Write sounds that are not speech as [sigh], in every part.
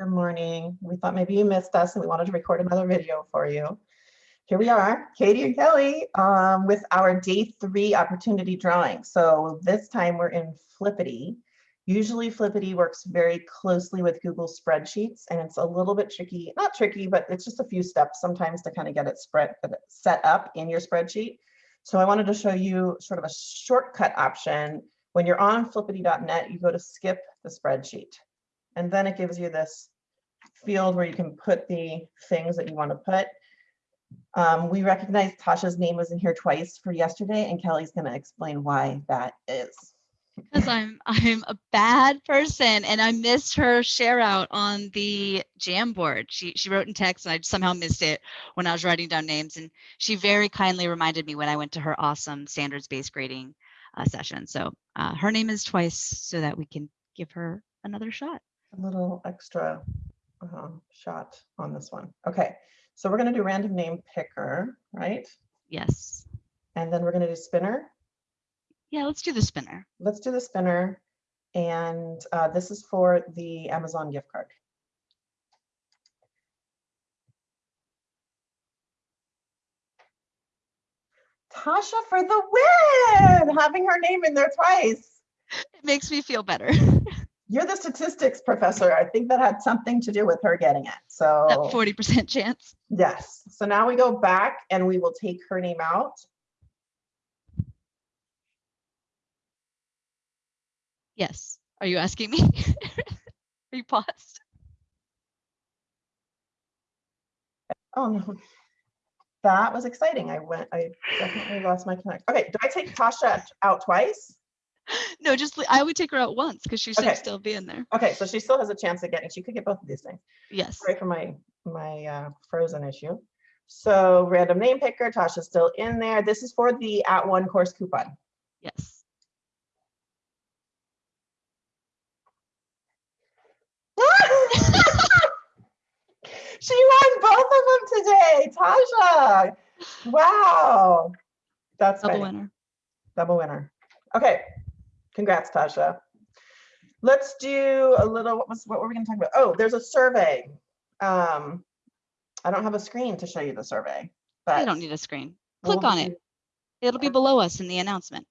Good morning. We thought maybe you missed us and we wanted to record another video for you. Here we are, Katie and Kelly, um, with our day three opportunity drawing. So this time we're in Flippity. Usually Flippity works very closely with Google spreadsheets and it's a little bit tricky, not tricky, but it's just a few steps sometimes to kind of get it spread set up in your spreadsheet. So I wanted to show you sort of a shortcut option. When you're on flippity.net, you go to skip the spreadsheet. And then it gives you this field where you can put the things that you want to put. Um, we recognize Tasha's name was in here twice for yesterday, and Kelly's going to explain why that is. Because I'm I'm a bad person and I missed her share out on the Jamboard. She she wrote in text and I somehow missed it when I was writing down names. And she very kindly reminded me when I went to her awesome standards-based grading uh, session. So uh, her name is twice so that we can give her another shot a little extra uh, shot on this one. Okay, so we're going to do random name picker, right? Yes. And then we're going to do spinner. Yeah, let's do the spinner. Let's do the spinner. And uh, this is for the Amazon gift card. Tasha for the win, having her name in there twice. It makes me feel better. [laughs] you're the statistics professor. I think that had something to do with her getting it. So that 40% chance. Yes. So now we go back and we will take her name out. Yes. Are you asking me? [laughs] Are you paused? Oh no. That was exciting. I went, I definitely lost my connect. Okay, do I take Tasha out twice? No, just I would take her out once because she should okay. still be in there. Okay, so she still has a chance of getting. She could get both of these things. Yes. Sorry for my my uh, frozen issue. So random name picker, Tasha's still in there. This is for the @ONE course coupon. Yes. [laughs] she won both of them today, Tasha. Wow. That's double funny. winner. Double winner. Okay, Congrats, Tasha. Let's do a little, what was, what were we gonna talk about? Oh, there's a survey. Um, I don't have a screen to show you the survey, but. You don't need a screen. Click we'll on it. It'll be below us in the announcement.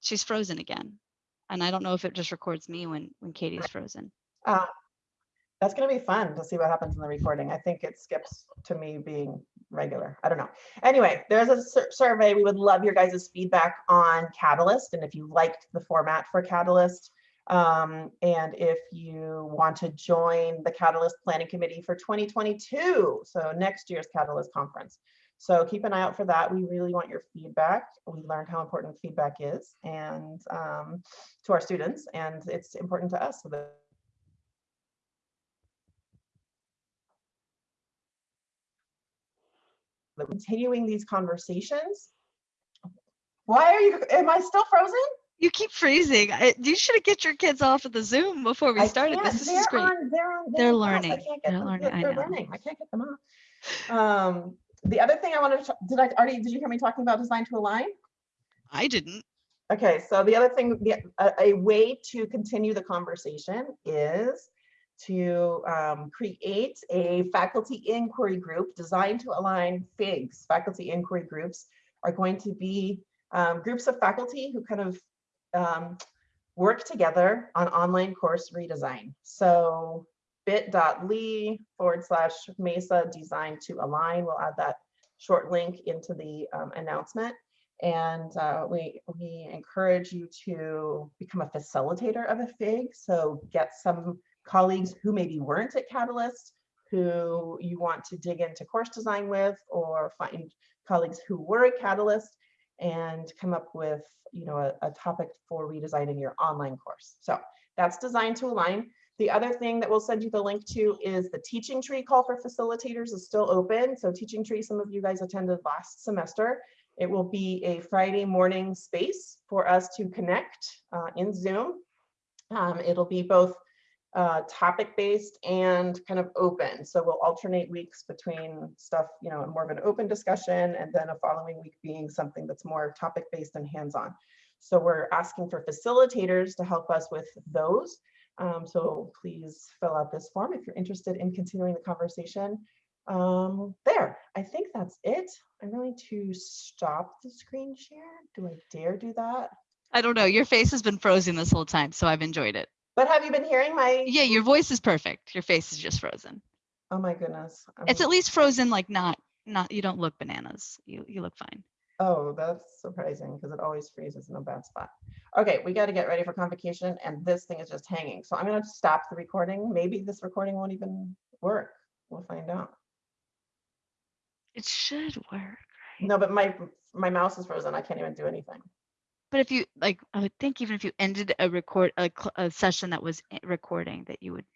She's frozen again. And I don't know if it just records me when, when Katie's frozen. Uh, that's going to be fun to see what happens in the recording. I think it skips to me being regular. I don't know. Anyway, there's a sur survey. We would love your guys' feedback on Catalyst and if you liked the format for Catalyst. Um, and if you want to join the Catalyst Planning Committee for 2022, so next year's Catalyst Conference. So keep an eye out for that. We really want your feedback. We learned how important feedback is and um, to our students, and it's important to us so that continuing these conversations. Why are you, am I still frozen? You keep freezing. I, you should get your kids off of the Zoom before we started this. This is great. On, they're on, they're, they're learning. They're them, learning. They're, they're learning. I can't get them off. Um, the other thing I wanted to, did I already, did you hear me talking about design to align? I didn't. Okay, so the other thing, the, a, a way to continue the conversation is to um, create a faculty inquiry group designed to align FIGs. Faculty inquiry groups are going to be um, groups of faculty who kind of um, work together on online course redesign. So bit.ly forward slash Mesa design to align. We'll add that short link into the um, announcement. And uh, we, we encourage you to become a facilitator of a FIG. So get some colleagues who maybe weren't at Catalyst, who you want to dig into course design with, or find colleagues who were at Catalyst and come up with you know, a, a topic for redesigning your online course. So that's designed to align. The other thing that we'll send you the link to is the teaching tree call for facilitators is still open. So teaching tree, some of you guys attended last semester. It will be a Friday morning space for us to connect uh, in Zoom. Um, it'll be both uh, topic based and kind of open. So we'll alternate weeks between stuff, you know, more of an open discussion and then a following week being something that's more topic based and hands on. So we're asking for facilitators to help us with those. Um, so please fill out this form if you're interested in continuing the conversation. Um, there, I think that's it. I'm going to stop the screen share. Do I dare do that? I don't know. Your face has been frozen this whole time, so I've enjoyed it. But have you been hearing my? Yeah, your voice is perfect. Your face is just frozen. Oh my goodness. It's I'm- at least frozen, like not not. You don't look bananas. You you look fine. Oh, that's surprising because it always freezes in a bad spot. Okay, we got to get ready for convocation and this thing is just hanging. So I'm going to stop the recording. Maybe this recording won't even work. We'll find out. It should work. No, but my my mouse is frozen. I can't even do anything. But if you like, I would think even if you ended a record a, a session that was eh, recording, that you would